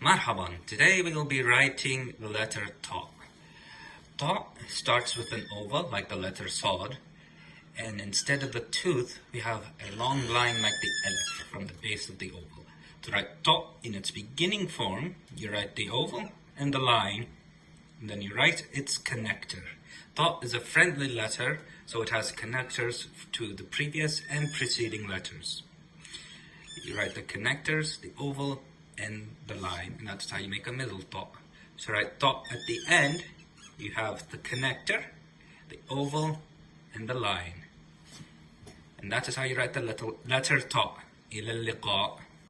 Marhaban. Today we will be writing the letter Ta. Ta starts with an oval like the letter Sod and instead of the tooth we have a long line like the Alif from the base of the oval. To write Ta in its beginning form, you write the oval and the line and then you write its connector. Ta is a friendly letter so it has connectors to the previous and preceding letters. You write the connectors, the oval, and the line, and that's how you make a middle ta. So write ta at the end, you have the connector, the oval, and the line. And that is how you write the little letter ta. إلى اللقاء